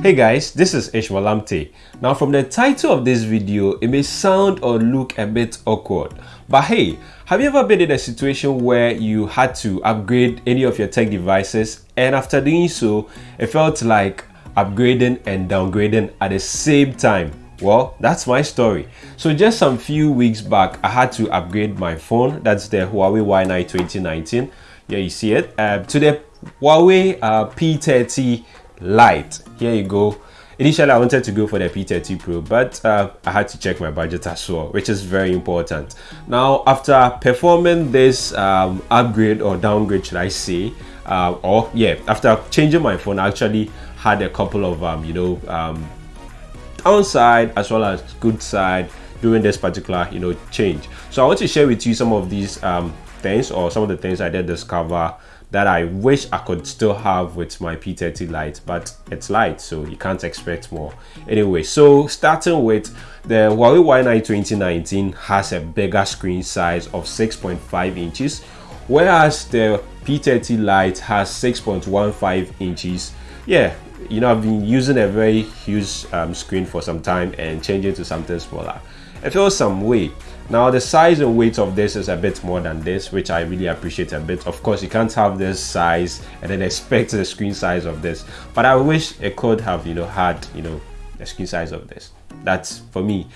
Hey guys, this is Ishmael Amte. Now from the title of this video, it may sound or look a bit awkward. But hey, have you ever been in a situation where you had to upgrade any of your tech devices and after doing so, it felt like upgrading and downgrading at the same time? Well, that's my story. So just some few weeks back, I had to upgrade my phone. That's the Huawei Y9 2019. Yeah, you see it. Uh, to the Huawei uh, P30 Lite. Here you go. Initially, I wanted to go for the P30 Pro, but uh, I had to check my budget as well, which is very important. Now, after performing this um, upgrade or downgrade, should I say, uh, or yeah, after changing my phone, I actually had a couple of, um, you know, um, downside as well as good side during this particular, you know, change. So I want to share with you some of these um, things or some of the things I did discover that I wish I could still have with my P30 Lite, but it's light, so you can't expect more. Anyway, so starting with the Huawei Y9 2019 has a bigger screen size of 6.5 inches, whereas the P30 Lite has 6.15 inches. Yeah, you know, I've been using a very huge um, screen for some time and changing to something smaller. It feels some way. Now the size and weight of this is a bit more than this, which I really appreciate a bit. Of course, you can't have this size and then expect the screen size of this, but I wish it could have, you know, had, you know, the screen size of this. That's for me.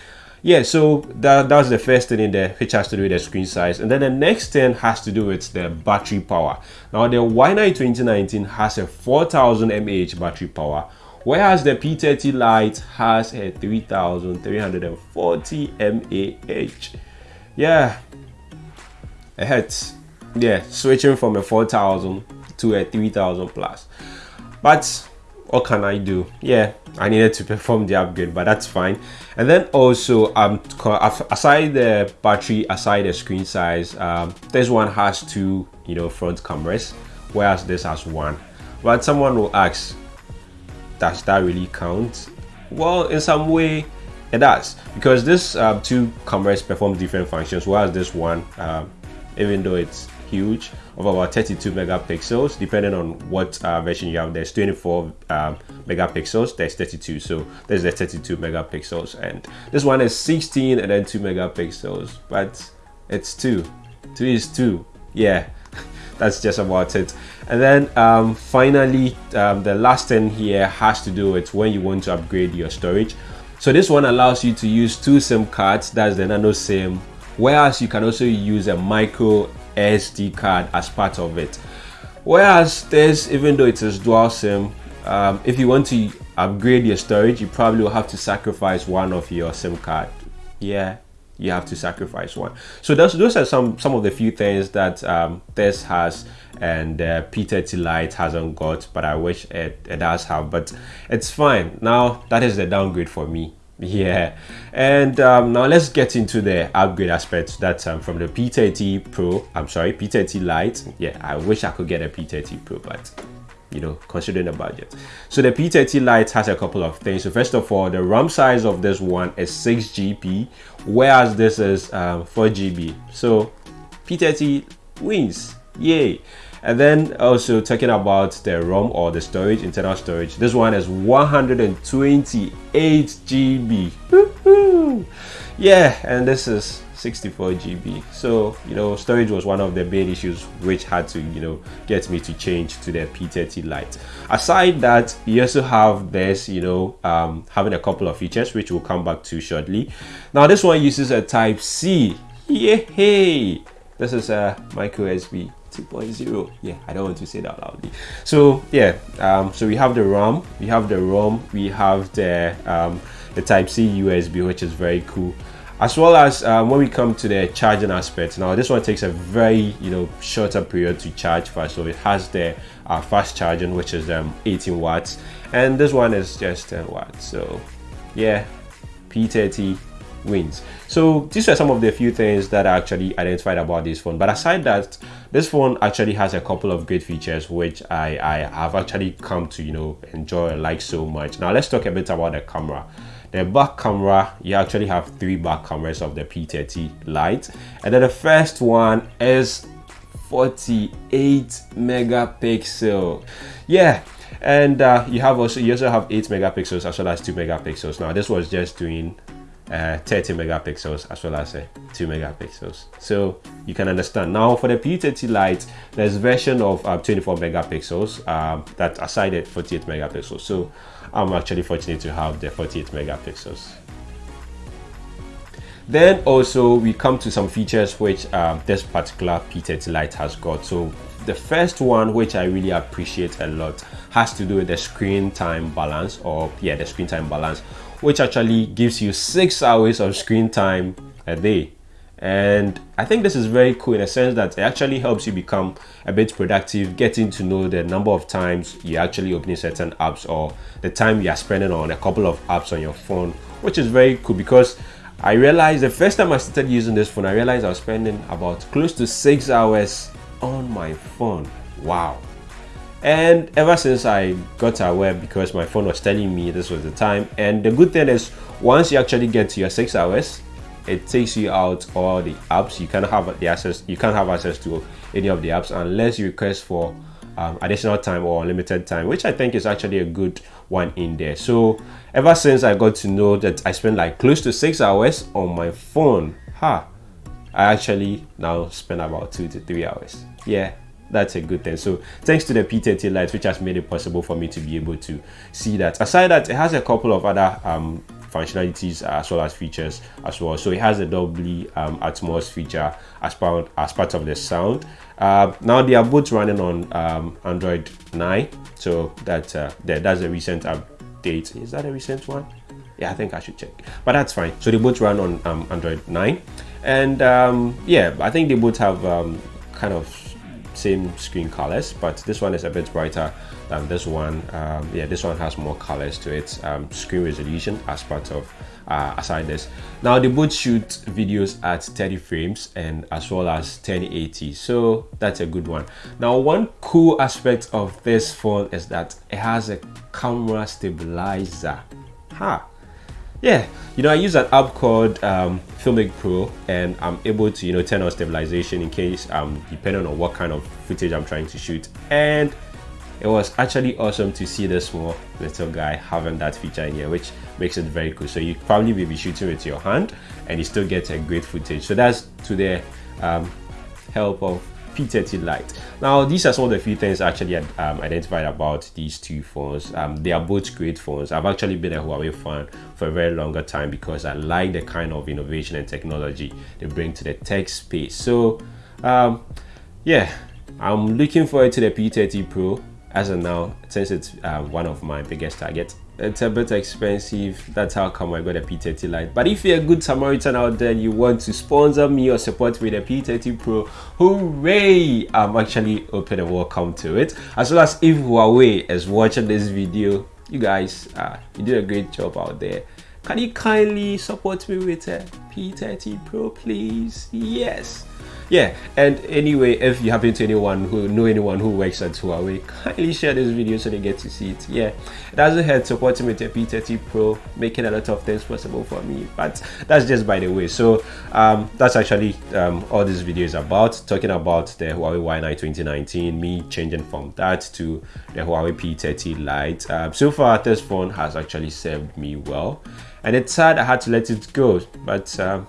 Yeah, so that, that's the first thing in there, which has to do with the screen size. And then the next thing has to do with the battery power. Now the Y9 2019 has a 4000 mAh battery power, whereas the P30 Lite has a 3340 mAh. Yeah, it hurts. Yeah, switching from a 4000 to a 3000 plus. But what can I do? Yeah, I needed to perform the upgrade, but that's fine. And then also, um, aside the battery, aside the screen size, um, this one has two, you know, front cameras, whereas this has one. But someone will ask, does that really count? Well, in some way, it does because this uh, two cameras perform different functions, whereas this one, uh, even though it's huge, of about 32 megapixels, depending on what uh, version you have. There's 24 um, megapixels, there's 32, so there's the 32 megapixels, and this one is 16 and then 2 megapixels, but it's two. Two is two. Yeah, that's just about it and then um, finally um, the last thing here has to do with when you want to upgrade your storage. So this one allows you to use two sim cards that's the nano sim whereas you can also use a micro sd card as part of it. Whereas this even though it is dual sim um, if you want to upgrade your storage you probably will have to sacrifice one of your sim card. Yeah you have to sacrifice one. So those those are some some of the few things that um, this has and uh, P30 Lite hasn't got but I wish it, it does have but it's fine. Now that is the downgrade for me. Yeah. And um, now let's get into the upgrade aspect that um, from the P30 Pro I'm sorry P30 Lite yeah I wish I could get a P30 Pro but you know, considering the budget. So the P30 Lite has a couple of things. So first of all, the RAM size of this one is 6 GB, whereas this is um, 4 GB. So P30 wins, yay. And then also talking about the ROM or the storage, internal storage. This one is 128 GB. Yeah, and this is 64 GB. So, you know, storage was one of the big issues which had to, you know, get me to change to the P30 Lite. Aside that, you also have this, you know, um, having a couple of features which we'll come back to shortly. Now, this one uses a Type C. Yay! This is a micro USB 2.0 yeah i don't want to say that loudly so yeah um, so we have the ram we have the rom we have the um, the type c usb which is very cool. As well as um, when we come to the charging aspect now this one takes a very you know shorter period to charge fast. So it has the uh, fast charging which is um, 18 watts. And this one is just 10 watts. So yeah p30 wins. So these are some of the few things that I actually identified about this phone. But aside that this phone actually has a couple of great features which I, I have actually come to you know enjoy and like so much. Now let's talk a bit about the camera the back camera you actually have three back cameras of the p30 Lite and then the first one is 48 megapixel. Yeah and uh, you have also you also have 8 megapixels as well as 2 megapixels. Now this was just doing uh, 30 megapixels as well as uh, 2 megapixels. So you can understand. Now for the P30 Lite there's version of uh, 24 megapixels um, that aside at 48 megapixels. So I'm actually fortunate to have the 48 megapixels. Then also we come to some features which um, this particular P30 Lite has got. So the first one which I really appreciate a lot has to do with the screen time balance or yeah the screen time balance which actually gives you six hours of screen time a day and I think this is very cool in a sense that it actually helps you become a bit productive getting to know the number of times you actually opening certain apps or the time you are spending on a couple of apps on your phone which is very cool because I realized the first time I started using this phone I realized I was spending about close to six hours on my phone. Wow. And ever since I got aware because my phone was telling me this was the time. And the good thing is once you actually get to your six hours, it takes you out all the apps. You can't have the access, you can't have access to any of the apps unless you request for um, additional time or limited time, which I think is actually a good one in there. So ever since I got to know that I spend like close to six hours on my phone, ha, I actually now spend about two to three hours. Yeah, that's a good thing. So thanks to the P30 Lite, which has made it possible for me to be able to see that. Aside that, it has a couple of other um, functionalities as well as features as well. So it has a Dolby um, Atmos feature as part as part of the sound. Uh, now they are both running on um, Android 9, so that uh, that's a recent update. Is that a recent one? Yeah, I think I should check, but that's fine. So they both run on um, Android 9 and um, yeah i think they both have um, kind of same screen colors but this one is a bit brighter than this one. Um, yeah this one has more colors to its um, screen resolution as part of uh, aside this. Now they both shoot videos at 30 frames and as well as 1080 so that's a good one. Now one cool aspect of this phone is that it has a camera stabilizer. Ha yeah you know i use an app called um, filmic pro and i'm able to you know turn on stabilization in case um depending on what kind of footage i'm trying to shoot. And it was actually awesome to see this small little guy having that feature in here which makes it very cool. So you probably will be shooting with your hand and you still get a great footage. So that's to the um, help of P30 Lite. Now, these are some of the few things I actually um, identified about these two phones. Um, they are both great phones. I've actually been a Huawei fan for a very longer time because I like the kind of innovation and technology they bring to the tech space. So, um, yeah, I'm looking forward to the P30 Pro as of now, since it's uh, one of my biggest targets it's a bit expensive that's how come i got a p30 lite. But if you're a good samaritan out there you want to sponsor me or support me with a p30 pro hooray! I'm actually open and welcome to it. As well as if huawei is watching this video you guys uh, you did a great job out there can you kindly support me with a p30 pro please? Yes. Yeah and anyway if you happen to anyone who know anyone who works at Huawei kindly share this video so they get to see it. Yeah it doesn't hurt supporting with a P30 Pro making a lot of things possible for me but that's just by the way. So um, that's actually um, all this video is about talking about the Huawei Y9 2019 me changing from that to the Huawei P30 Lite. Um, so far this phone has actually served me well and it's sad I had to let it go but um,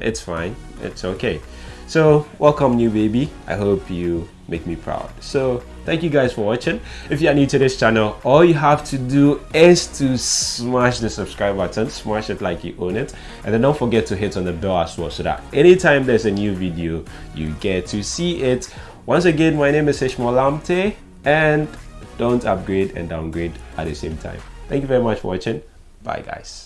it's fine it's okay so welcome new baby. I hope you make me proud. So thank you guys for watching. If you are new to this channel, all you have to do is to smash the subscribe button, smash it like you own it. And then don't forget to hit on the bell as well so that anytime there's a new video, you get to see it. Once again, my name is Ishmael Lamte and don't upgrade and downgrade at the same time. Thank you very much for watching. Bye guys.